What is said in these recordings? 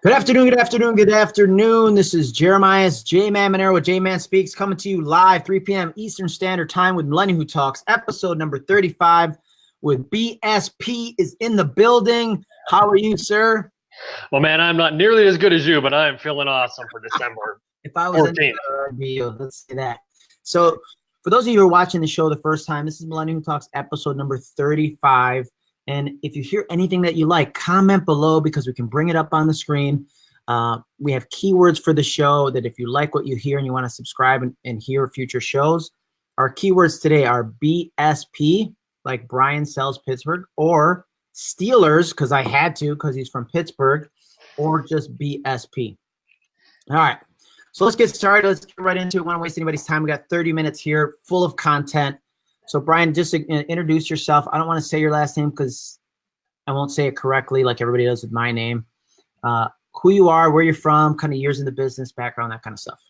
Good afternoon, good afternoon, good afternoon. This is Jeremiah's J Man Monero with J Man Speaks coming to you live 3 p.m. Eastern Standard Time with Millennium Who Talks, episode number 35 with BSP is in the building. How are you, sir? Well, man, I'm not nearly as good as you, but I am feeling awesome for December. if I was 14th. in the, let's say that. So, for those of you who are watching the show the first time, this is Millennium Who Talks, episode number 35. And if you hear anything that you like, comment below because we can bring it up on the screen. Uh, we have keywords for the show that if you like what you hear and you want to subscribe and, and hear future shows, our keywords today are BSP, like Brian sells Pittsburgh, or Steelers, because I had to because he's from Pittsburgh, or just BSP. All right. So let's get started. Let's get right into it. I don't want to waste anybody's time. We got 30 minutes here full of content. So Brian, just introduce yourself. I don't want to say your last name because I won't say it correctly like everybody does with my name. Uh, who you are, where you're from, kind of years in the business, background, that kind of stuff.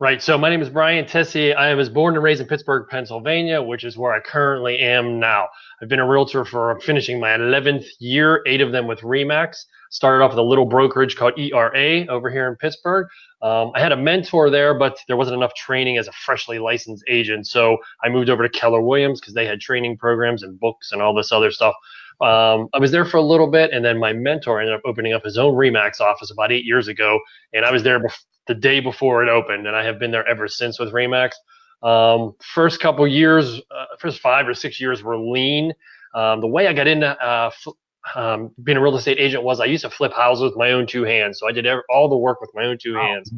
Right. So my name is Brian Tessier. I was born and raised in Pittsburgh, Pennsylvania, which is where I currently am now. I've been a realtor for finishing my 11th year, eight of them with Remax. Started off with a little brokerage called ERA over here in Pittsburgh. Um, I had a mentor there, but there wasn't enough training as a freshly licensed agent. So I moved over to Keller Williams because they had training programs and books and all this other stuff. Um, I was there for a little bit, and then my mentor ended up opening up his own Remax office about eight years ago, and I was there bef- the day before it opened, and I have been there ever since with Remax. Um, first couple years, uh, first five or six years were lean. Um, the way I got into uh, um, being a real estate agent was I used to flip houses with my own two hands. So I did every, all the work with my own two oh, hands.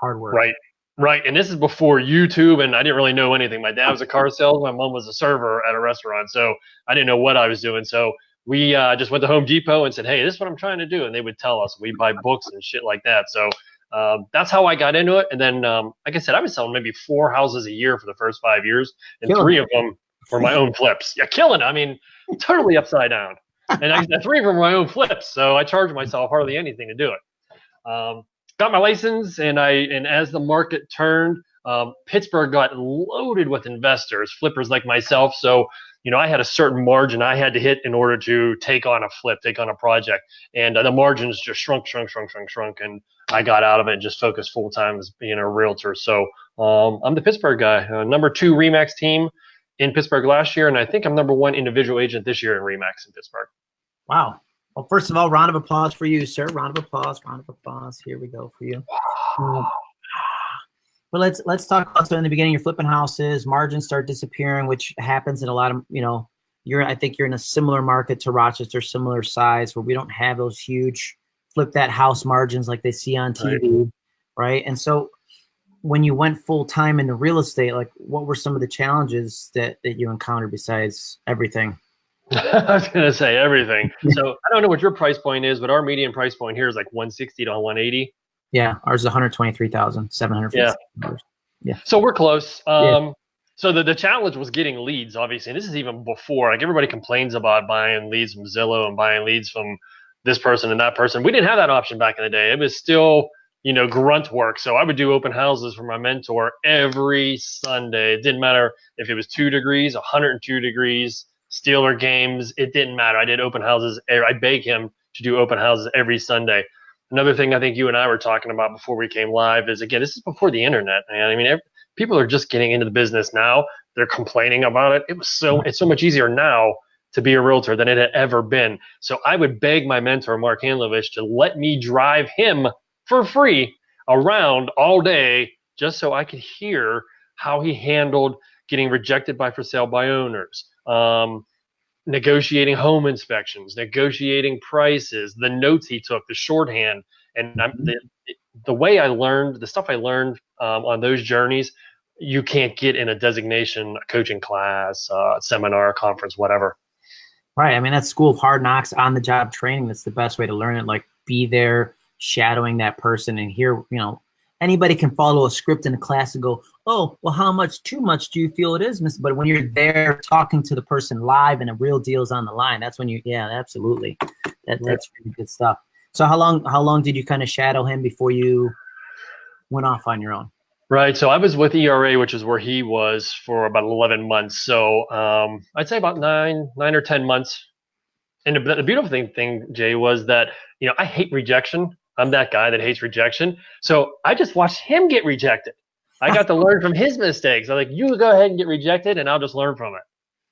Hard work. Right. Right. And this is before YouTube and I didn't really know anything. My dad was a car salesman. My mom was a server at a restaurant. So I didn't know what I was doing. So we uh, just went to Home Depot and said, Hey, this is what I'm trying to do. And they would tell us we buy books and shit like that. So um, that's how I got into it. And then, um, like I said, I was selling maybe four houses a year for the first five years, and killing three of them were my own flips. Yeah, killing. I mean, totally upside down and I three from my own flips, so I charge myself hardly anything to do it. Um, got my license, and I and as the market turned, um, Pittsburgh got loaded with investors, flippers like myself. So you know, I had a certain margin I had to hit in order to take on a flip, take on a project, and uh, the margins just shrunk, shrunk, shrunk, shrunk, shrunk, and I got out of it and just focused full time as being a realtor. So um, I'm the Pittsburgh guy, uh, number two Remax team in Pittsburgh last year, and I think I'm number one individual agent this year in Remax in Pittsburgh. Wow. Well, first of all, round of applause for you, sir. Round of applause. Round of applause. Here we go for you. Um, but let's let's talk also in the beginning you're flipping houses, margins start disappearing, which happens in a lot of you know. You're I think you're in a similar market to Rochester, similar size where we don't have those huge flip that house margins like they see on TV, right? right? And so when you went full time into real estate, like what were some of the challenges that that you encountered besides everything? I was gonna say everything. So I don't know what your price point is, but our median price point here is like 160 to 180. Yeah, ours is 123,700. Yeah. Yeah. So we're close. Um, yeah. So the, the challenge was getting leads, obviously. And this is even before. Like everybody complains about buying leads from Zillow and buying leads from this person and that person. We didn't have that option back in the day. It was still you know, grunt work. So I would do open houses for my mentor every Sunday. It didn't matter if it was two degrees, 102 degrees, Steeler games. It didn't matter. I did open houses. Er, I begged him to do open houses every Sunday. Another thing I think you and I were talking about before we came live is again, this is before the internet, man. I mean, every, people are just getting into the business now. They're complaining about it. It was so mm-hmm. it's so much easier now to be a realtor than it had ever been. So I would beg my mentor Mark Hanlovich to let me drive him for free around all day just so I could hear how he handled getting rejected by for sale by owners, um, negotiating home inspections, negotiating prices, the notes he took, the shorthand, and I'm, the the way I learned, the stuff I learned um, on those journeys, you can't get in a designation, a coaching class, uh, seminar, conference, whatever. Right. I mean, that's school of hard knocks, on the job training. That's the best way to learn it. Like, be there, shadowing that person, and hear, you know, anybody can follow a script in a class and go, oh, well, how much too much do you feel it is, Miss? But when you're there talking to the person live and a real deal is on the line, that's when you, yeah, absolutely. That, that's really good stuff. So how long, how long did you kind of shadow him before you went off on your own? Right. So I was with ERA, which is where he was for about 11 months. So um, I'd say about nine, nine or 10 months. And the, the beautiful thing, thing, Jay, was that, you know, I hate rejection. I'm that guy that hates rejection. So I just watched him get rejected. I got to learn from his mistakes. I'm like, you go ahead and get rejected, and I'll just learn from it.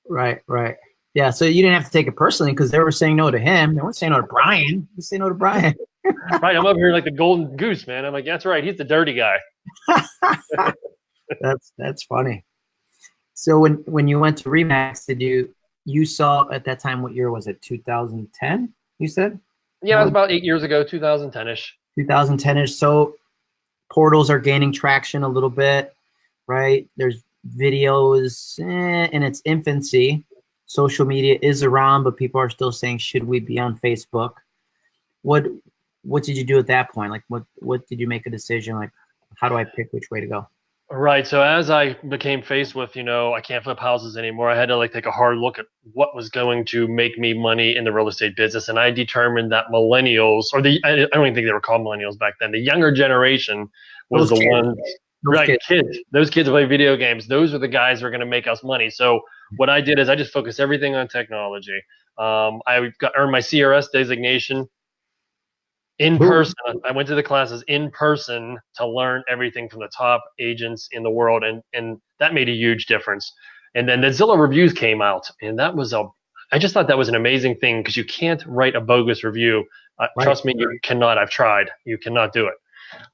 Right, right. Yeah, so you didn't have to take it personally because they were saying no to him. They weren't saying no to Brian. They say no to Brian. right, I'm over here like the golden goose, man. I'm like, that's right. He's the dirty guy. that's that's funny. So when when you went to Remax, did you you saw at that time what year was it? 2010? You said? Yeah, it was about eight years ago, 2010ish. 2010ish. So portals are gaining traction a little bit, right? There's videos eh, in its infancy. Social media is around, but people are still saying, should we be on Facebook? What what did you do at that point? Like what what did you make a decision? Like how do I pick which way to go? Right. So as I became faced with, you know, I can't flip houses anymore, I had to like take a hard look at what was going to make me money in the real estate business. And I determined that millennials, or the I don't even think they were called millennials back then, the younger generation was those the kids. ones right kids. kids. Those kids play video games. Those are the guys who are going to make us money. So what I did is I just focused everything on technology. Um, I got earned my CRS designation in person. I went to the classes in person to learn everything from the top agents in the world, and and that made a huge difference. And then the Zillow reviews came out, and that was a I just thought that was an amazing thing because you can't write a bogus review. Uh, right. Trust me, you cannot. I've tried. You cannot do it.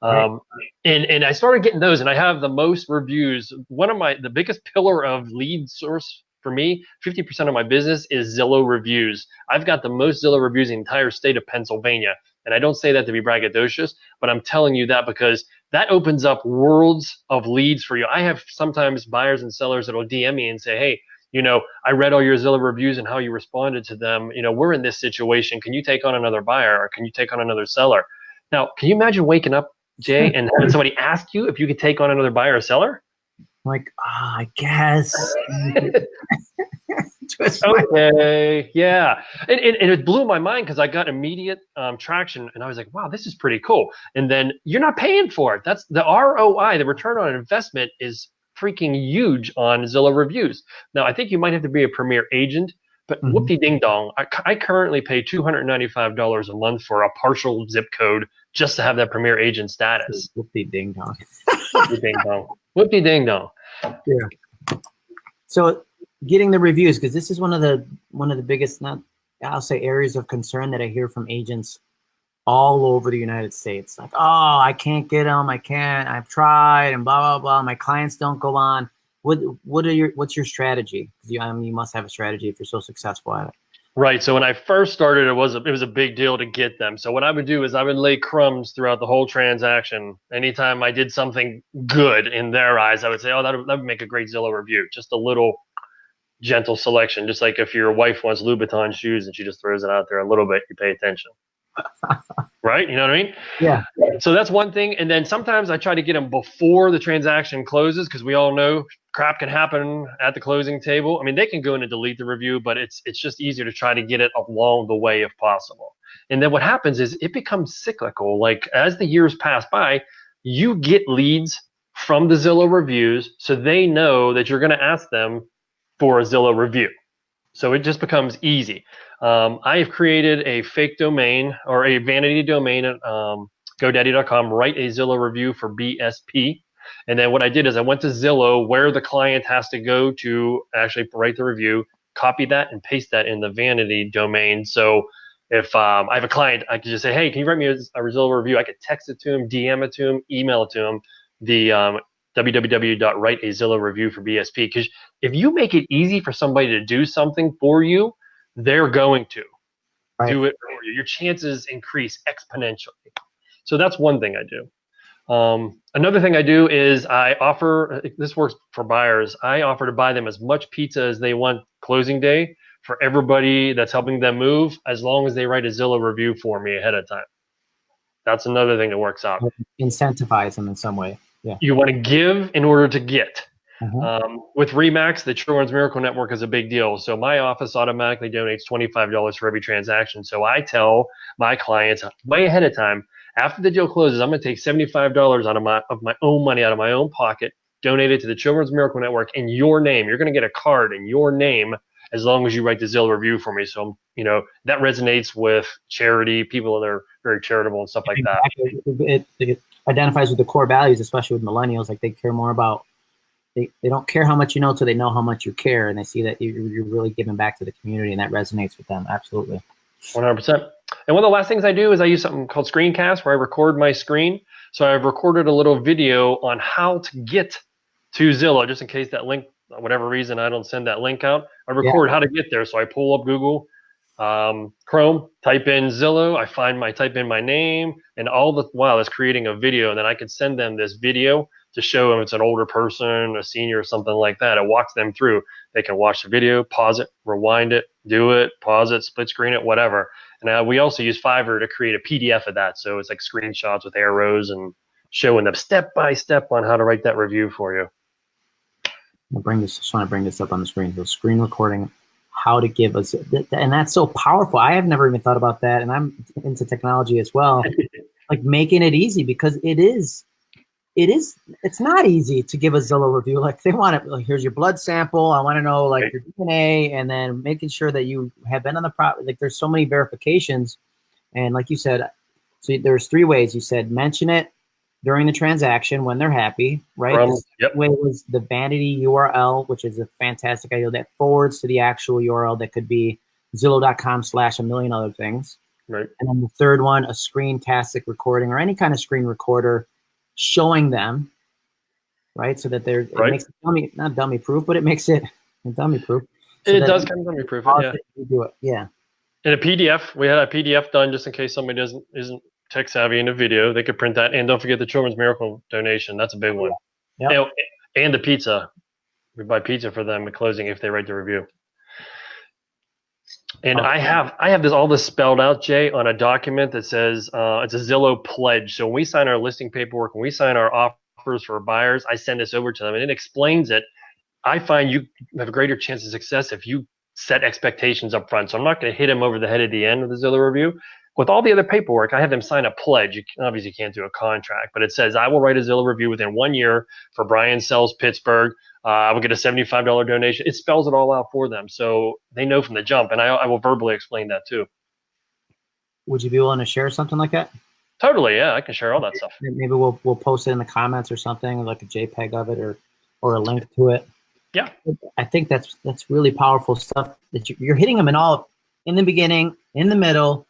Um, and and I started getting those, and I have the most reviews. One of my the biggest pillar of lead source for me, 50% of my business is Zillow reviews. I've got the most Zillow reviews in the entire state of Pennsylvania. And I don't say that to be braggadocious, but I'm telling you that because that opens up worlds of leads for you. I have sometimes buyers and sellers that will DM me and say, Hey, you know, I read all your Zillow reviews and how you responded to them. You know, we're in this situation. Can you take on another buyer or can you take on another seller? Now, can you imagine waking up, Jay, and having somebody ask you if you could take on another buyer or seller? Like, ah, oh, I guess. okay, yeah, and, and, and, it blew my mind because I got immediate um, traction, and I was like, wow, this is pretty cool. And then you're not paying for it. That's the ROI, the return on investment, is freaking huge on Zillow reviews. Now, I think you might have to be a premier agent, but mm-hmm. whoopty ding dong, I, I currently pay $295 a month for a partial zip code just to have that premier agent status. Whoopty ding dong. whoopty ding dong. Whoopty ding dong. Yeah. So getting the reviews because this is one of the one of the biggest not I'll say areas of concern that I hear from agents all over the United States. Like, oh, I can't get them. I can't. I've tried and blah blah blah. My clients don't go on. What what are your what's your strategy? You I mean, you must have a strategy if you're so successful at it. Right. So when I first started, it was a, it was a big deal to get them. So what I would do is I would lay crumbs throughout the whole transaction. Anytime I did something good in their eyes, I would say, "Oh, that would, that would make a great Zillow review." Just a little gentle selection. Just like if your wife wants Louboutin shoes and she just throws it out there a little bit, you pay attention. right? You know what I mean? Yeah. So that's one thing. And then sometimes I try to get them before the transaction closes because we all know crap can happen at the closing table. I mean, they can go in and delete the review, but it's it's just easier to try to get it along the way if possible. And then what happens is it becomes cyclical. Like as the years pass by, you get leads from the Zillow reviews, so they know that you're going to ask them for a Zillow review. So it just becomes easy. Um, I have created a fake domain or a vanity domain at um, GoDaddy.com, write a Zillow review for BSP. And then what I did is I went to Zillow where the client has to go to actually write the review, copy that and paste that in the vanity domain. So if um, I have a client, I could just say, hey, can you write me a, a Zillow review? I could text it to him, DM it to him, email it to him. The um, www.writeazillowreview for BSP. Because if you make it easy for somebody to do something for you, they're going to right. do it for you. Your chances increase exponentially. So that's one thing I do. Um, another thing I do is I offer, this works for buyers, I offer to buy them as much pizza as they want closing day for everybody that's helping them move, as long as they write a Zillow review for me ahead of time. That's another thing that works out. Incentivize them in some way. Yeah. You want to give in order to get. Mm-hmm. Um, with Remax, the Children's Miracle Network is a big deal. So my office automatically donates $25 for every transaction. So I tell my clients way ahead of time, after the deal closes, I'm going to take $75 out of my of my own money out of my own pocket, donate it to the Children's Miracle Network in your name. You're going to get a card in your name, as long as you write the Zillow review for me. So, you know, that resonates with charity, people that are very charitable and stuff like exactly. that. It, it identifies with the core values, especially with millennials. Like they care more about, they, they don't care how much you know, so they know how much you care. And they see that you're, you're really giving back to the community and that resonates with them. Absolutely. 100%. And one of the last things I do is I use something called Screencast where I record my screen. So I've recorded a little video on how to get to Zillow, just in case that link, whatever reason I don't send that link out. I record yeah. how to get there. So I pull up Google, um, Chrome, type in Zillow, I find my type in my name, and all the while it's creating a video, and then I can send them this video to show them it's an older person, a senior, or something like that. It walks them through. They can watch the video, pause it, rewind it, do it, pause it, split screen it, whatever. And uh, we also use Fiverr to create a PDF of that. So it's like screenshots with arrows and showing them step by step on how to write that review for you. I'll bring this, just want to bring this up on the screen. So screen recording, how to give us, and that's so powerful. I have never even thought about that. And I'm into technology as well. like making it easy because it is it is it's not easy to give a Zillow review. Like they want it, oh, like here's your blood sample. I want to know like your DNA, and then making sure that you have been on the property. Like there's so many verifications, and like you said, so there's three ways. You said mention it during the transaction when they're happy, right? From, yep. way was the vanity URL, which is a fantastic idea that forwards to the actual URL that could be Zillow.com slash a million other things. Right. And then the third one, a screentastic recording or any kind of screen recorder showing them, right? So that they're it right. makes it dummy not dummy proof, but it makes it dummy proof. So it does kind of dummy proof. Yeah. Do it. Yeah. In a PDF, we had a PDF done just in case somebody doesn't isn't tech savvy in a video. They could print that, and don't forget the Children's Miracle donation. That's a big one. Yeah. And, and the pizza. We buy pizza for them at closing if they write the review. And I have I have this all this spelled out, Jay, on a document that says uh, it's a Zillow pledge. So when we sign our listing paperwork, when we sign our offers for buyers, I send this over to them, and it explains it. I find you have a greater chance of success if you set expectations up front. So I'm not going to hit them over the head at the end of the Zillow review. With all the other paperwork, I have them sign a pledge. You obviously can't do a contract, but it says I will write a Zillow review within one year for Brian sells Pittsburgh. Uh, I will get a $75 donation. It spells it all out for them. So they know from the jump. And I, I will verbally explain that too. Would you be willing to share something like that? Totally. Yeah. I can share all that stuff. Maybe we'll, we'll post it in the comments or something like a JPEG of it or, or a link to it. Yeah. I think that's, that's really powerful stuff that you're hitting them in all in the beginning, in the middle,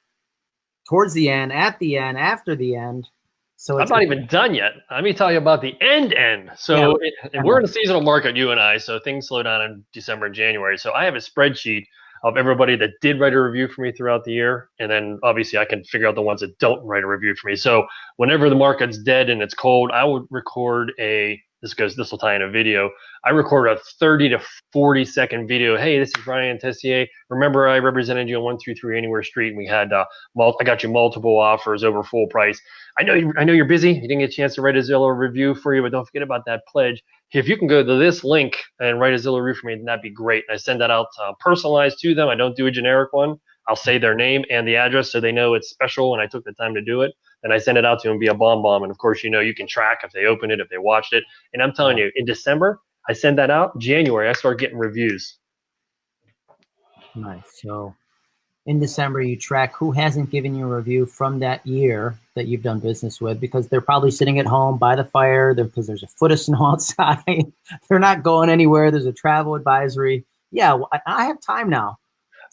towards the end, at the end, after the end. So I'm not even done yet. Let me tell you about the end end. So yeah. it, we're in a seasonal market, you and I. So things slow down in December and January. So I have a spreadsheet of everybody that did write a review for me throughout the year, and then obviously I can figure out the ones that don't write a review for me. So whenever the market's dead and it's cold, I would record a this goes this will tie in a video. I record a 30 to 40 second video. Hey, this is Brian Tessier. Remember, I represented you on one through three Anywhere Street, and we had uh, mul- I got you multiple offers over full price. I know you, I know you're busy. You didn't get a chance to write a Zillow review for you, but don't forget about that pledge. If you can go to this link and write a Zillow review for me, that'd be great. I send that out uh, personalized to them. I don't do a generic one. I'll say their name and the address so they know it's special and I took the time to do it. And I send it out to them via BombBomb. And of course, you know, you can track if they open it, if they watched it. And I'm telling you, in December, I send that out. January, I start getting reviews. Nice. So in December, you track who hasn't given you a review from that year that you've done business with because they're probably sitting at home by the fire because there's a foot of snow outside. they're not going anywhere. There's a travel advisory. Yeah, I have time now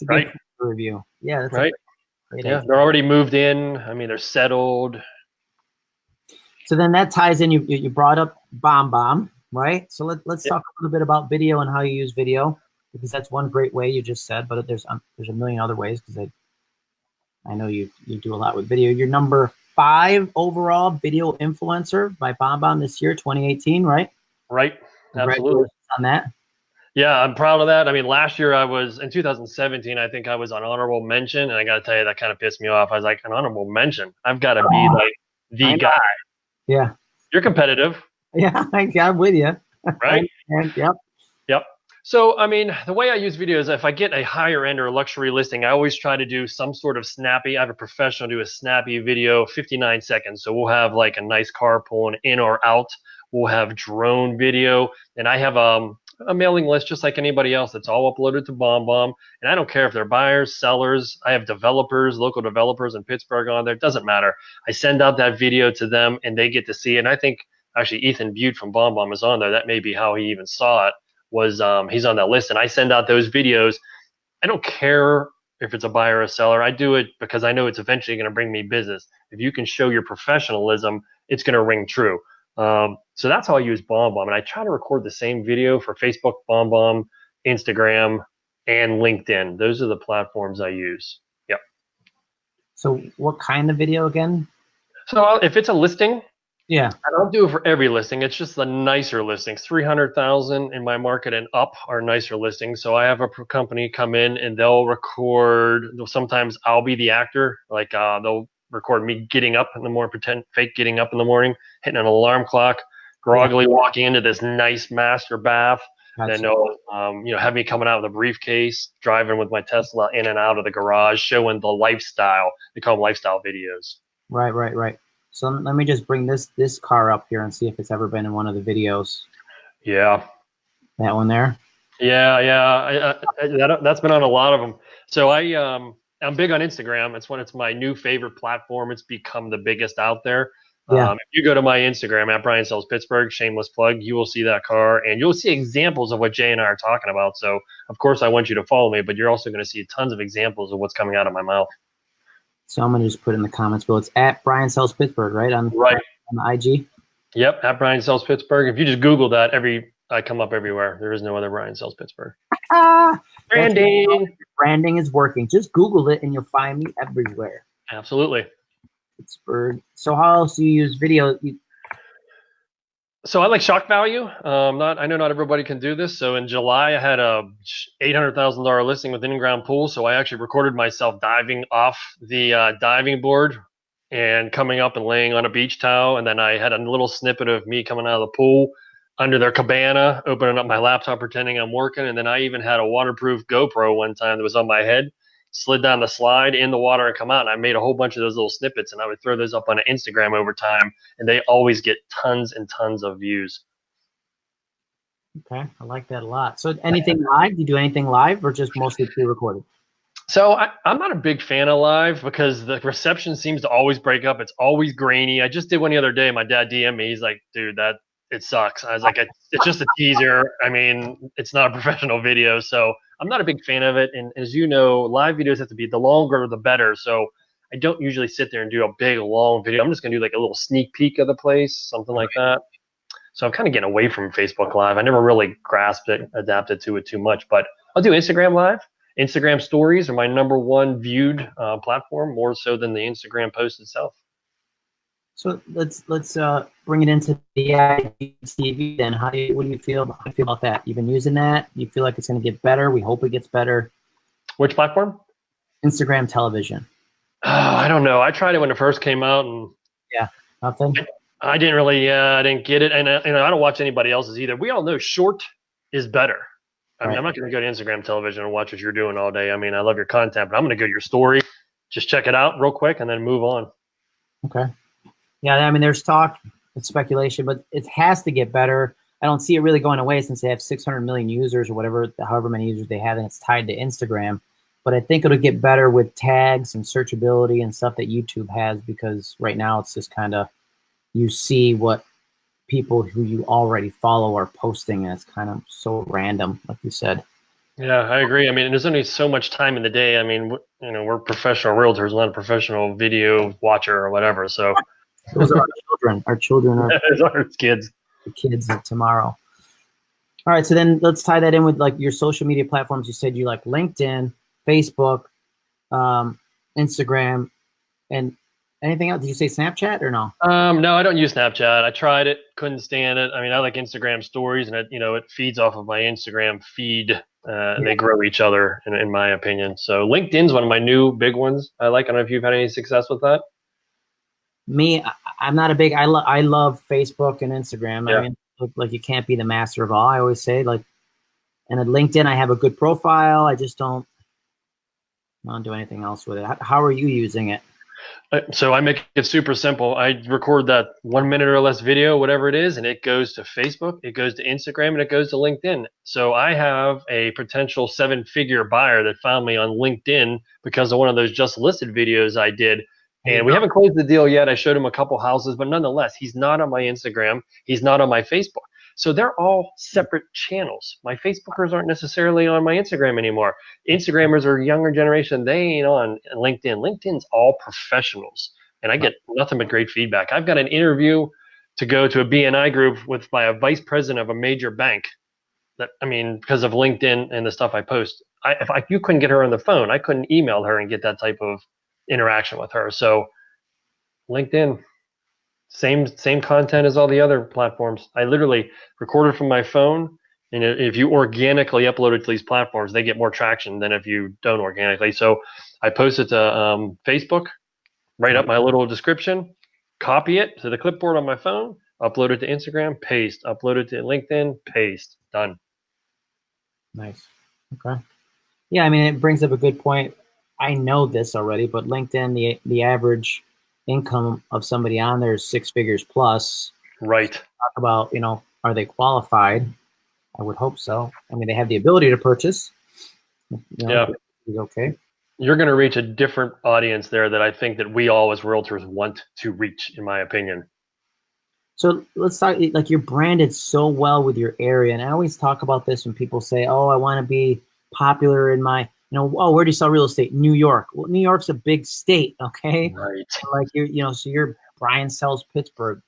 to right. review. Yeah, right. Yeah, they're already moved in. I mean, they're settled. So then that ties in. You you brought up BombBomb, right? So let, let's talk a little bit about video and how you use video because that's one great way you just said, but there's um, there's a million other ways because I I know you you do a lot with video. You're number five overall video influencer by BombBomb this year, 2018, right? Right. Absolutely. On that. Yeah, I'm proud of that. I mean, last year I was in 2017. I think I was on honorable mention, and I got to tell you that kind of pissed me off. I was like, an honorable mention. I've got to be like the guy. Yeah. You're competitive. Yeah, I'm with you. Right. and, yep. Yep. So, I mean, the way I use video is if I get a higher end or a luxury listing, I always try to do some sort of snappy. I have a professional do a snappy video, 59 seconds. So we'll have like a nice car pulling in or out. We'll have drone video, and I have um a mailing list just like anybody else. That's all uploaded to BombBomb. And I don't care if they're buyers, sellers. I have developers, local developers in Pittsburgh on there. It doesn't matter. I send out that video to them and they get to see it. And I think actually Ethan Beute from BombBomb is on there. That may be how he even saw it. Was um, he's on that list, and I send out those videos. I don't care if it's a buyer or a seller. I do it because I know it's eventually going to bring me business. If you can show your professionalism, it's going to ring true. Um, so that's how I use BombBomb, and I try to record the same video for Facebook, BombBomb, Instagram, and LinkedIn. Those are the platforms I use. Yep. So what kind of video again? So if it's a listing, yeah. I don't do it for every listing. It's just the nicer listings. 300,000 in my market and up are nicer listings. So I have a company come in and they'll record, sometimes I'll be the actor. Like uh, they'll record me getting up in the morning, pretend fake getting up in the morning, hitting an alarm clock, groggily walking into this nice master bath. Gotcha. Then they'll, um, you know, have me coming out with a briefcase, driving with my Tesla in and out of the garage, showing the lifestyle. They call them lifestyle videos. Right, right, right. So let me just bring this this car up here and see if it's ever been in one of the videos. Yeah. That one there. Yeah, yeah. I, I, that, that's been on a lot of them. So I um I'm big on Instagram. It's when it's my new favorite platform. It's become the biggest out there. Yeah. Um, if you go to my Instagram at Brian Sells Pittsburgh, shameless plug, you will see that car and you'll see examples of what Jay and I are talking about. So of course I want you to follow me, but you're also going to see tons of examples of what's coming out of my mouth. So I'm gonna just put in the comments below. It's at Brian Sells Pittsburgh, right? On right on the IG. Yep, at Brian Sells Pittsburgh. If you just Google that, every I come up everywhere. There is no other Brian Sells Pittsburgh. Ah, branding. Branding is working. Just Google it and you'll find me everywhere. Absolutely. Pittsburgh. So how else do you use video? You, so I like shock value. Um, not I know not everybody can do this. So in July, I had a eight hundred thousand dollar listing with in-ground pool. So I actually recorded myself diving off the uh, diving board and coming up and laying on a beach towel. And then I had a little snippet of me coming out of the pool under their cabana, opening up my laptop, pretending I'm working. And then I even had a waterproof GoPro one time that was on my head slid down the slide in the water and come out. And I made a whole bunch of those little snippets and I would throw those up on Instagram over time and they always get tons and tons of views. Okay, I like that a lot. So anything live? Do you do anything live or just mostly pre-recorded? So I, am not a big fan of live because the reception seems to always break up. It's always grainy. I just did one the other day. My dad DM me. He's like, dude, that it sucks. I was like, it's just a teaser. I mean, it's not a professional video. So I'm not a big fan of it. And as you know, live videos have to be the longer the better. So I don't usually sit there and do a big long video. I'm just gonna do like a little sneak peek of the place, something like that. So I'm kind of getting away from Facebook Live. I never really grasped it, adapted to it too much, but I'll do Instagram Live. Instagram stories are my number one viewed uh, platform, more so than the Instagram post itself. So let's let's uh, bring it into the TV. Then, how do you what do you feel? How do you feel about that? You've been using that. You feel like it's going to get better. We hope it gets better. Which platform? Instagram television. Oh, I don't know. I tried it when it first came out, and yeah, nothing. I, I didn't really. Uh, I didn't get it, and uh, and I don't watch anybody else's either. We all know short is better. I mean, right. I'm not going to go to Instagram television and watch what you're doing all day. I mean, I love your content, but I'm going to go to your story, just check it out real quick, and then move on. Okay. Yeah, I mean, there's talk, it's speculation, but it has to get better. I don't see it really going away since they have 600 million users or whatever, however many users they have, and it's tied to Instagram. But I think it'll get better with tags and searchability and stuff that YouTube has because right now it's just kind of you see what people who you already follow are posting, and it's kind of so random, like you said. Yeah, I agree. I mean, there's only so much time in the day. I mean, you know, we're professional realtors, not a professional video watcher or whatever. So those are our children. Our children are Those are kids. The kids of tomorrow. All right, so then let's tie that in with like your social media platforms. You said you like LinkedIn, Facebook, um, Instagram, and anything else? Did you say Snapchat or no? Um, no, I don't use Snapchat. I tried it, couldn't stand it. I mean, I like Instagram stories, and it you know it feeds off of my Instagram feed, uh, and they grow each other, in, in my opinion. So LinkedIn's one of my new big ones. I like. I don't know if you've had any success with that me, I, am not a big. I love I love Facebook and Instagram. Yeah. I mean, like you can't be the master of all. I always say like, and at LinkedIn, I have a good profile. I just don't, I don't do anything else with it. How, how are you using it? Uh, so I make it super simple. I record that one minute or less video, whatever it is, and it goes to Facebook, it goes to Instagram, and it goes to LinkedIn. So I have a potential seven figure buyer that found me on LinkedIn because of one of those just listed videos I did. And we haven't closed the deal yet. I showed him a couple houses, but nonetheless, he's not on my Instagram. He's not on my Facebook. So they're all separate channels. My Facebookers aren't necessarily on my Instagram anymore. Instagrammers are younger generation. They ain't on LinkedIn. LinkedIn's all professionals. And I get nothing but great feedback. I've got an interview to go to a BNI group with by a vice president of a major bank. That I mean, because of LinkedIn and the stuff I post. I, if I, you couldn't get her on the phone, I couldn't email her and get that type of interaction with her. So LinkedIn, same same content as all the other platforms. I literally recorded from my phone, and if you organically upload it to these platforms, they get more traction than if you don't organically. So I post it to um, Facebook, write up my little description, copy it to the clipboard on my phone, upload it to Instagram, paste, upload it to LinkedIn, paste, done. Nice. Okay. Yeah, I mean, it brings up a good point. I know this already, but LinkedIn, the the average income of somebody on there is six figures plus. Right. Talk about, you know, are they qualified? I would hope so. I mean, they have the ability to purchase. You know, yeah. Okay. You're going to reach a different audience there that I think that we all as realtors want to reach, in my opinion. So let's talk. Like you're branded so well with your area, and I always talk about this when people say, "Oh, I want to be popular in my you know, oh, where do you sell real estate? New York. Well, New York's a big state, okay? Right. Like you, you know, so you're Brian sells Pittsburgh.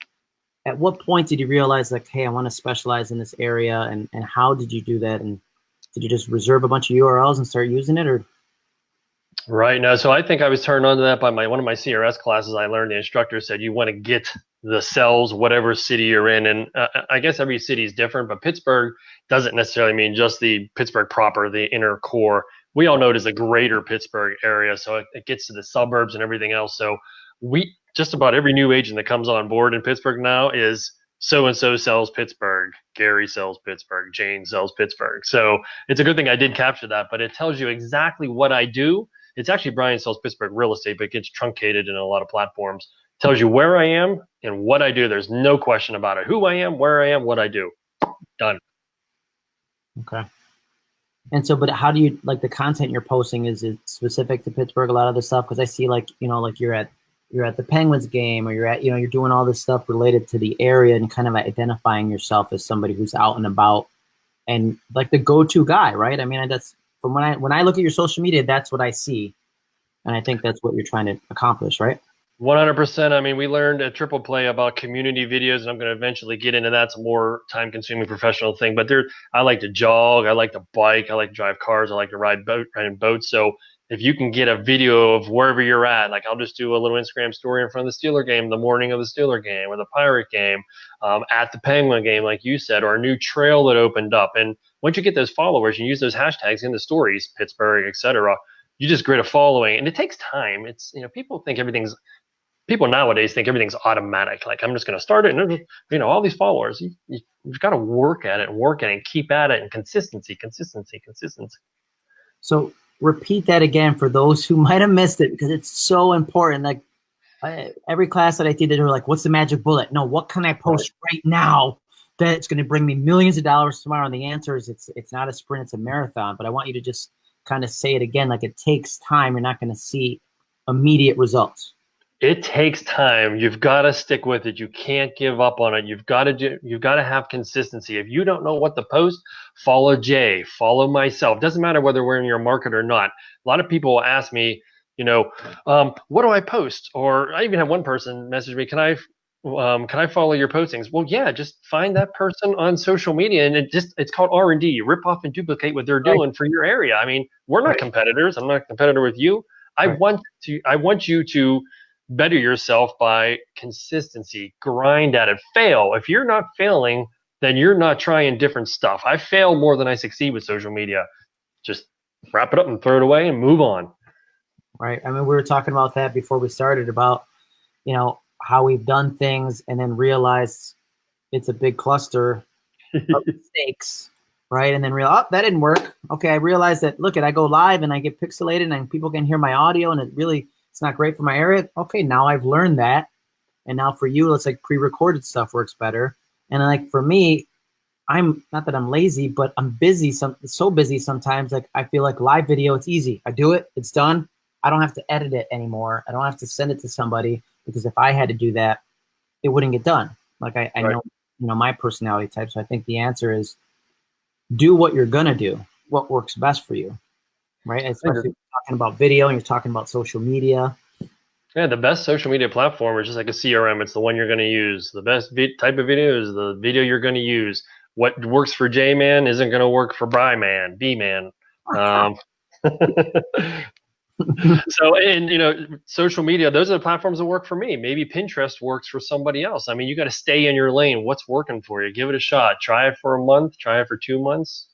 At what point did you realize, like, hey, I want to specialize in this area, and and how did you do that? And did you just reserve a bunch of URLs and start using it, or? Right. now, so I think I was turned on to that by my one of my CRS classes. I learned the instructor said you want to get the cells, whatever city you're in, and uh, I guess every city is different, but Pittsburgh doesn't necessarily mean just the Pittsburgh proper, the inner core we all know it as a greater Pittsburgh area, so it, it gets to the suburbs and everything else. So we just about every new agent that comes on board in Pittsburgh now is so and so sells Pittsburgh, Gary sells Pittsburgh, Jane sells Pittsburgh. So it's a good thing I did capture that, but it tells you exactly what I do. It's actually Brian sells Pittsburgh real estate, but it gets truncated in a lot of platforms. It tells you where I am and what I do. There's no question about it. Who I am, where I am, what I do. Done. Okay. And so, but how do you like the content you're posting? Is it specific to Pittsburgh? A lot of the stuff because I see like you know like you're at you're at the Penguins game or you're at you know you're doing all this stuff related to the area and kind of identifying yourself as somebody who's out and about and like the go-to guy, right? I mean, that's from when I when I look at your social media, that's what I see, and I think that's what you're trying to accomplish, right? 100%. I mean, we learned at Triple Play about community videos, and I'm going to eventually get into that. It's a more time-consuming professional thing. But there, I like to jog, I like to bike, I like to drive cars, I like to ride boat, ride in boats. So if you can get a video of wherever you're at, like I'll just do a little Instagram story in front of the Steeler game, the morning of the Steeler game, or the Pirate game, um, at the Penguin game, like you said, or a new trail that opened up. And once you get those followers, you use those hashtags in the stories, Pittsburgh, etc. You just create a following, and it takes time. It's you know people think everything's people nowadays think everything's automatic. Like I'm just going to start it, and you know, all these followers. You, you, have got to work at it, work at it, and keep at it, and consistency, consistency, consistency. So repeat that again for those who might have missed it because it's so important. Like I, every class that I did, they were like, "What's the magic bullet?" No, what can I post right, now that's going to bring me millions of dollars tomorrow? And the answer is, it's it's not a sprint, it's a marathon. But I want you to just kind of say it again, like it takes time. You're not going to see immediate results it takes time. You've got to stick with it. You can't give up on it. You've got to do, you've got to have consistency. If you don't know what to post, follow Jay, follow myself. Doesn't matter whether we're in your market or not. A lot of people will ask me, you know, um, what do I post? Or I even had one person message me, can I um, can I follow your postings? Well, yeah, just find that person on social media, and it just it's called R and D. You rip off and duplicate what they're doing right. for your area. I mean, we're not right. competitors. I'm not a competitor with you. I right. want to. I want you to better yourself by consistency, grind at it, fail. If you're not failing, then you're not trying different stuff. I fail more than I succeed with social media. Just wrap it up and throw it away and move on. Right. I mean, we were talking about that before we started about, you know, how we've done things and then realize it's a big cluster of mistakes. Right. And then real, oh, that didn't work. Okay. I realized that, look, at I go live and I get pixelated and people can hear my audio and it really it's not great for my area. Okay, now I've learned that. And now for you, it's like pre-recorded stuff works better. And like for me, I'm not that I'm lazy, but I'm busy. Some so busy sometimes. Like I feel like live video, it's easy. I do it, it's done. I don't have to edit it anymore. I don't have to send it to somebody because if I had to do that, it wouldn't get done. Like I, I right. know, you know, my personality type. So I think the answer is do what you're gonna do, what works best for you, right? Especially talking about video and you're talking about social media. Yeah, the best social media platform is just like a CRM. It's the one you're going to use. The best type of video is the video you're going to use. What works for J man isn't going to work for Bry man, B man. Um, so and you know social media those are the platforms that work for me maybe pinterest works for somebody else i mean you got to stay in your lane what's working for you give it a shot try it for a month try it for two months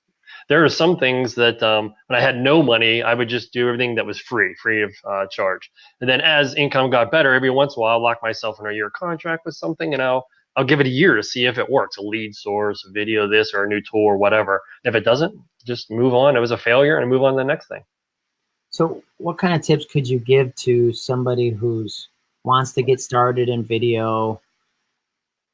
there are some things that um, when i had no money i would just do everything that was free free of uh, charge and then as income got better every once in a while i'll lock myself in a year contract with something and i'll I'll give it a year to see if it works, a lead source, a video, this or a new tool or whatever. If it doesn't, just move on. It was a failure and move on to the next thing. So what kind of tips could you give to somebody who's wants to get started in video?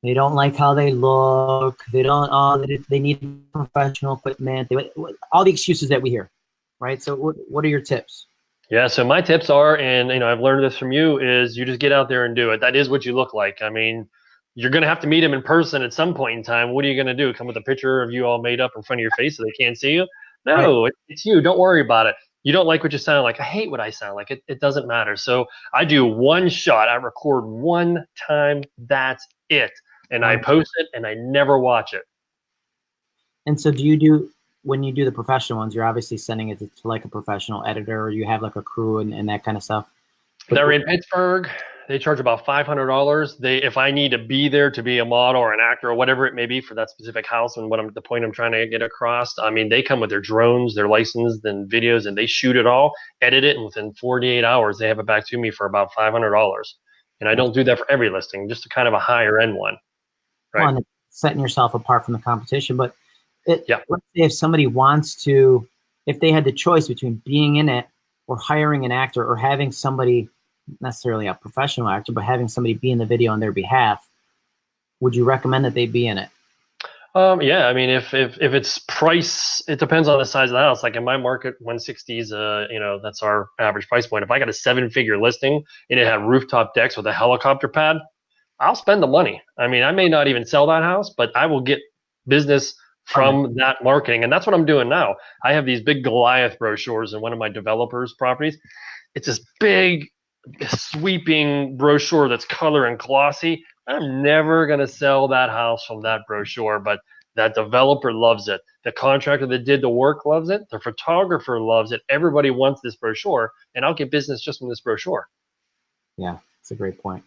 They don't like how they look. They don't. Oh, they, they need professional equipment. They, all the excuses that we hear, right? So what what are your tips? Yeah, so my tips are, and you know, I've learned this from you, is you just get out there and do it. That is what you look like. I mean, you're gonna have to meet him in person at some point in time. What are you gonna do? Come with a picture of you all made up in front of your face so they can't see you? No, right. it's you. Don't worry about it you don't like what you sound like. I hate what I sound like. It, it doesn't matter. So I do one shot. I record one time. That's it. And I post it and I never watch it. And so do you do, when you do the professional ones, you're obviously sending it to, to like a professional editor or you have like a crew and, and that kind of stuff? They're in Pittsburgh they charge about five hundred dollars. They if I need to be there to be a model or an actor or whatever it may be for that specific house and what I'm the point I'm trying to get across. I mean, they come with their drones, their licensed and videos, and they shoot it all, edit it, and within 48 hours they have it back to me for about five hundred dollars. And I don't do that for every listing, just a kind of a higher end one. Right. Well, setting yourself apart from the competition, but it, yeah. let's say if somebody wants to, if they had the choice between being in it or hiring an actor or having somebody necessarily a professional actor, but having somebody be in the video on their behalf, would you recommend that they be in it? Um, yeah, I mean, if, if if it's price, it depends on the size of the house. Like in my market, 160 is uh, you know, that's our average price point. If I got a seven-figure listing and it had rooftop decks with a helicopter pad, I'll spend the money. I mean, I may not even sell that house, but I will get business from that marketing, and that's what I'm doing now. I have these big Goliath brochures in one of my developers' properties. It's this big sweeping brochure that's color and glossy. I'm never going to sell that house from that brochure, but that developer loves it. The contractor that did the work loves it. The photographer loves it. Everybody wants this brochure, and I'll get business just from this brochure. Yeah, it's a great point.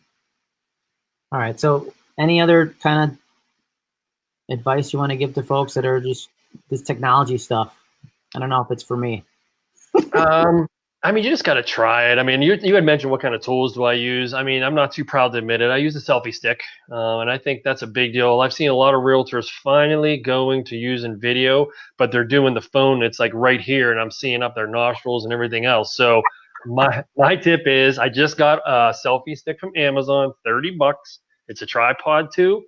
All right. So, any other kind of advice you want to give to folks that are just this technology stuff? I don't know if it's for me. um, I mean, you just got to try it. I mean, you, you had mentioned what kind of tools do I use. I mean, I'm not too proud to admit it. I use a selfie stick, uh, and I think that's a big deal. I've seen a lot of realtors finally going to using video, but they're doing the phone. It's like right here, and I'm seeing up their nostrils and everything else. So my my tip is, I just got a selfie stick from Amazon, 30 bucks. It's a tripod too.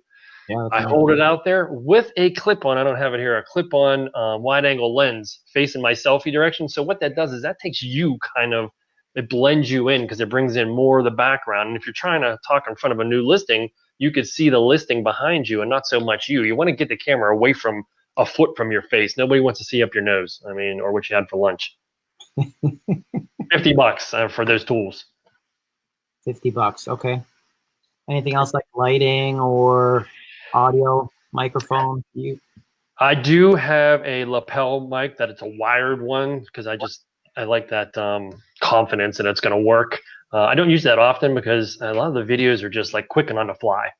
Yeah, I hold it out there with a clip on. I don't have it here. A clip on uh, wide angle lens facing my selfie direction. So what that does is that takes you kind of it blends you in because it brings in more of the background. And if you're trying to talk in front of a new listing, you could see the listing behind you and not so much you. You want to get the camera away from a foot from your face. Nobody wants to see up your nose. I mean, or what you had for lunch. 50 bucks uh, for those tools. 50 bucks. Okay. Anything else like lighting or audio microphone? You? I do have a lapel mic that it's a wired one because I just I like that um, confidence and it's going to work. Uh, I don't use that often because a lot of the videos are just like quick and on the fly.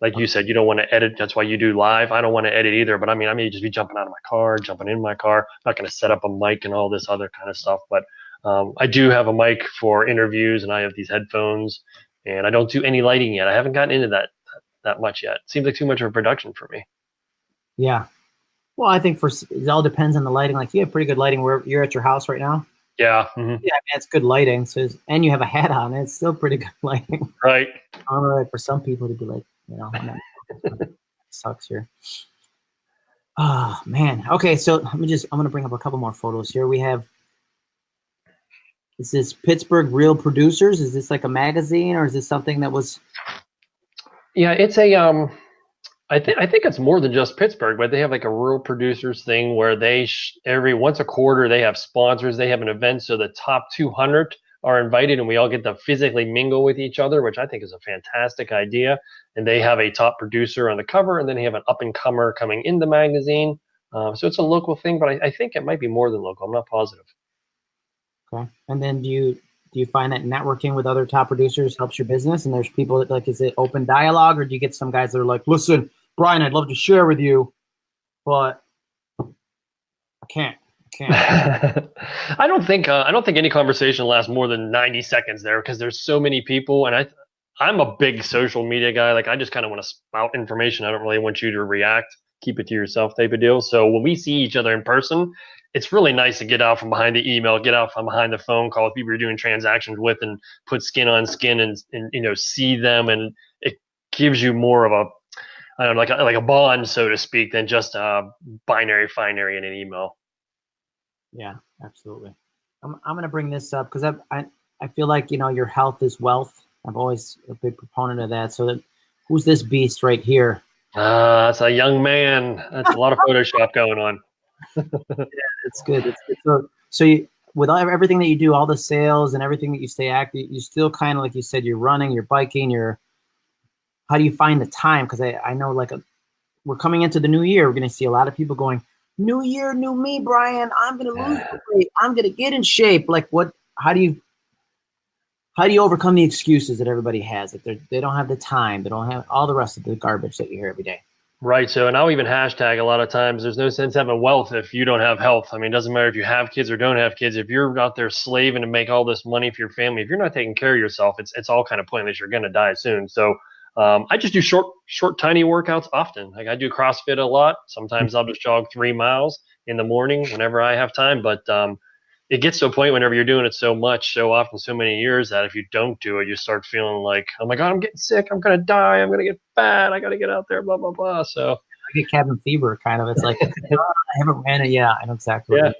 Like you said, you don't want to edit. That's why you do live. I don't want to edit either. But I mean, I may just be jumping out of my car, jumping in my car. I'm not going to set up a mic and all this other kind of stuff. But um, I do have a mic for interviews, and I have these headphones. And I don't do any lighting yet. I haven't gotten into that that much yet. Seems like too much of a production for me. Yeah. Well, I think for it all depends on the lighting. Like you have pretty good lighting where you're at your house right now. Yeah. Mm-hmm. Yeah, I mean, it's good lighting. So, and you have a hat on. It's still pretty good lighting. Right. I don't know, like for some people to be like, you know, sucks here. Oh man. Okay, so let me just. I'm gonna bring up a couple more photos here. We have. Is this Pittsburgh Real Producers? Is this like a magazine, or is this something that was? Yeah, it's a um. I think I think it's more than just Pittsburgh, but they have like a Real Producers thing where they every once a quarter they have sponsors. They have an event, so the top 200 are invited, and we all get to physically mingle with each other, which I think is a fantastic idea. And they have a top producer on the cover, and then they have an up and comer coming in the magazine. Um, so it's a local thing, but I, I think it might be more than local. I'm not positive. Okay. And then do you do you find that networking with other top producers helps your business? And there's people that like, is it open dialogue, or do you get some guys that are like, listen, Brian, I'd love to share with you, but I can't. I don't think uh, I don't think any conversation lasts more than 90 seconds there because there's so many people, and I I'm a big social media guy. Like I just kind of want to spout information. I don't really want you to react. Keep it to yourself, type of deal. So when we see each other in person, it's really nice to get out from behind the email, get out from behind the phone call with people you're doing transactions with, and put skin on skin, and, and you know see them, and it gives you more of a I don't know, like a, like a bond, so to speak, than just a binary binary in an email. Yeah, absolutely. I'm I'm gonna bring this up because I I I feel like you know your health is wealth. I'm always a big proponent of that. So that who's this beast right here? Uh, that's a young man. That's a lot of Photoshop going on. yeah, it's good. It's, it's so so you with everything that you do, all the sales and everything that you stay active, you still kind of like you said, you're running, you're biking, you're. How do you find the time? Because I I know like a, we're coming into the new year, we're gonna see a lot of people going, new year, new me, Brian. I'm gonna lose weight. I'm gonna get in shape. Like what? How do you? How do you overcome the excuses that everybody has? That they they don't have the time, they don't have all the rest of the garbage that you hear every day. Right. So, and I'll even hashtag a lot of times. There's no sense having wealth if you don't have health. I mean, it doesn't matter if you have kids or don't have kids. If you're out there slaving to make all this money for your family, if you're not taking care of yourself, it's it's all kind of pointless. You're gonna die soon. So, um, I just do short, short, tiny workouts often. Like I do CrossFit a lot. Sometimes I'll just jog three miles in the morning whenever I have time. But um, it gets to a point whenever you're doing it so much, so often, so many years that if you don't do it, you start feeling like, oh my God, I'm getting sick. I'm going to die. I'm going to get fat. I got to get out there, blah, blah, blah. So I get cabin fever kind of. It's like, I haven't ran it. Yeah, I know exactly. Yeah.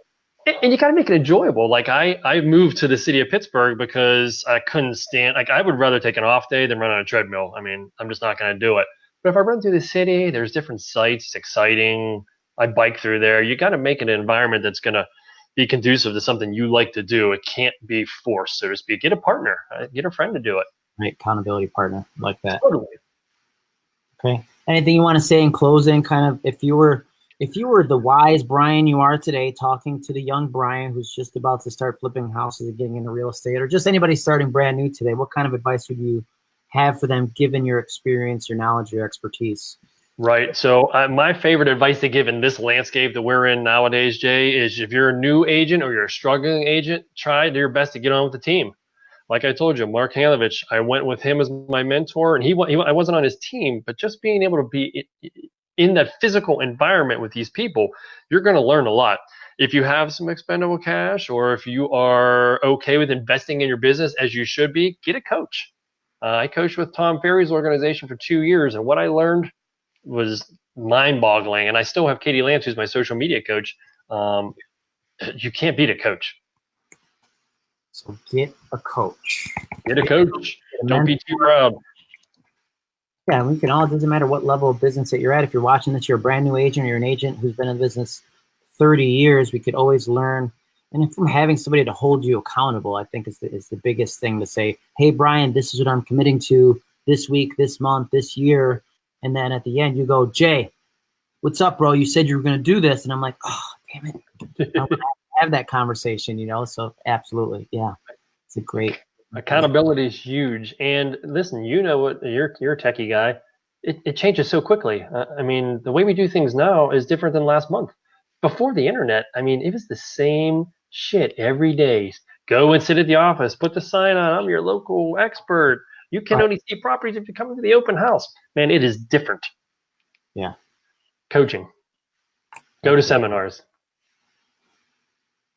And you got to make it enjoyable. Like I, I moved to the city of Pittsburgh because I couldn't stand. Like I would rather take an off day than run on a treadmill. I mean, I'm just not going to do it. But if I run through the city, there's different sites. It's exciting. I bike through there. You got to make an environment that's going to be conducive to something you like to do. It can't be forced, so to speak. Get a partner. Uh, get a friend to do it. Right, accountability partner like that. Totally. Okay. Anything you want to say in closing? Kind of, if you were if you were the wise Brian you are today, talking to the young Brian who's just about to start flipping houses and getting into real estate, or just anybody starting brand new today, what kind of advice would you have for them, given your experience, your knowledge, your expertise? Right. So uh, my favorite advice to give in this landscape that we're in nowadays, Jay, is if you're a new agent or you're a struggling agent, try your best to get on with the team. Like I told you, Mark Hanovich, I went with him as my mentor, and he, he I wasn't on his team, but just being able to be in that physical environment with these people, you're going to learn a lot. If you have some expendable cash, or if you are okay with investing in your business as you should be, get a coach. Uh, I coached with Tom Ferry's organization for two years, and what I learned was mind-boggling. And I still have Katie Lance, who's my social media coach. Um, you can't beat a coach. So get a coach. Get a coach. Don't be too proud. Yeah, we can all. It doesn't matter what level of business that you're at. If you're watching this, you're a brand new agent, or you're an agent who's been in business 30 years. We could always learn. And from having somebody to hold you accountable, I think is the, is the biggest thing to say, hey, Brian, this is what I'm committing to this week, this month, this year. And then at the end, you go, Jay, what's up, bro? You said you were going to do this. And I'm like, oh, damn it. I have that conversation, you know? So absolutely. Yeah. It's a great. Accountability is huge. And listen, you know what, you're, you're a techie guy. It, it changes so quickly. Uh, I mean, the way we do things now is different than last month. Before the internet, I mean, it was the same shit every day. Go and sit at the office, put the sign on, I'm your local expert you can only see properties if you come to the open house. Man, it is different. Yeah. Coaching. Go to seminars.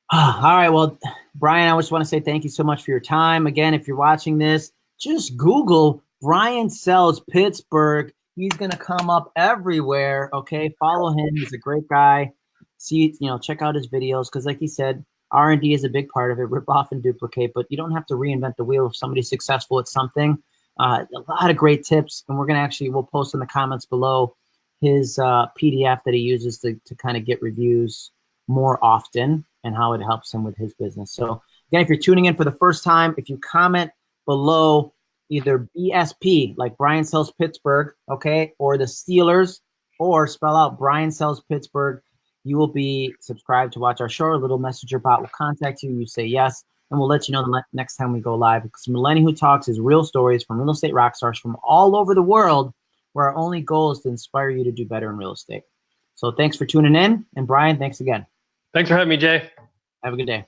All right. Well, Brian, I just want to say thank you so much for your time. Again, if you're watching this, just Google Brian Sells Pittsburgh. He's going to come up everywhere. Okay. Follow him. He's a great guy. See, you know, check out his videos because, like he said, R&D is a big part of it. Rip off and duplicate, but you don't have to reinvent the wheel if somebody's successful at something. Uh, a lot of great tips, and we're going to actually, we'll post in the comments below his uh, PDF that he uses to, to kind of get reviews more often and how it helps him with his business. So again, if you're tuning in for the first time, if you comment below either BSP, like Brian Sells Pittsburgh, okay, or the Steelers, or spell out Brian Sells Pittsburgh, you will be subscribed to watch our show. A little messenger bot will contact you. You say yes, and we'll let you know the next time we go live. Because Millennial Who Talks is real stories from real estate rock stars from all over the world, where our only goal is to inspire you to do better in real estate. So thanks for tuning in. And Brian, thanks again. Thanks for having me, Jay. Have a good day.